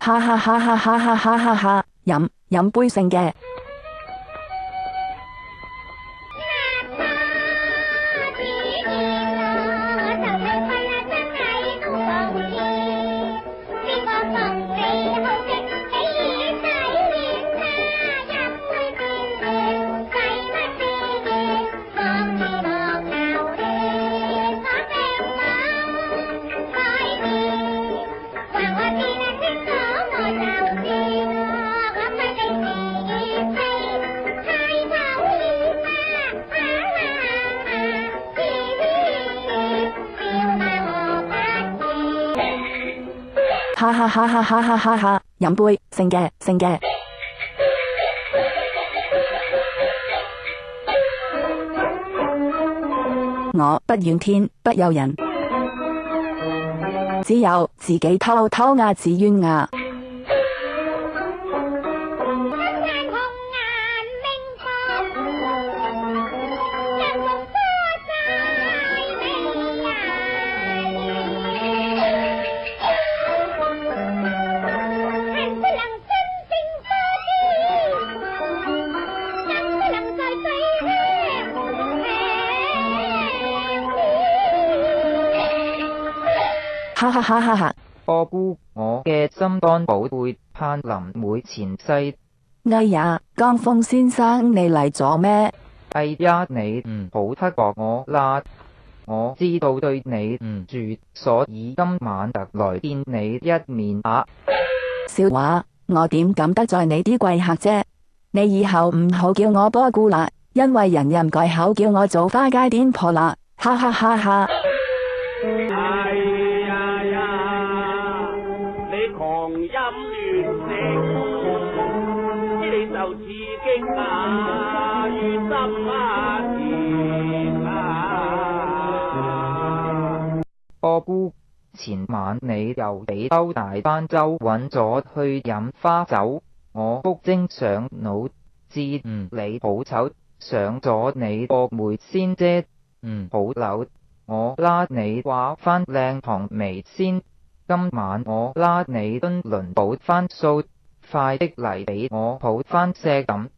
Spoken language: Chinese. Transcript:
哈哈哈！哈哈哈！哈哈哈，饮饮杯剩嘅。哈哈哈！哈！哈！哈！哈！饮杯，成嘅，成嘅。我不怨天，不由人，只有自己偷偷啊，自怨啊。哈哈哈！哈哈，波姑，我嘅心肝宝贝盼林妹前世，哎呀，江峰先生你嚟咗咩？哎呀，你唔好黑我啦，我知道对你唔住所，以今晚特来见你一面啊。笑话，我点敢得罪你啲贵客啫？你以后唔好叫我波姑啦，因为人人改口叫我做花街点婆啦，哈哈哈！哈。心知你就似惊啊，于心啊甜啊。我姑。前晚你又俾兜大班周揾咗去饮花酒，我谷精上脑，知唔你好丑，上咗你个梅先啫，唔好扭，我拉你话返靓堂眉先。今晚我拉你墩轮补翻数快的嚟俾我补翻些咁。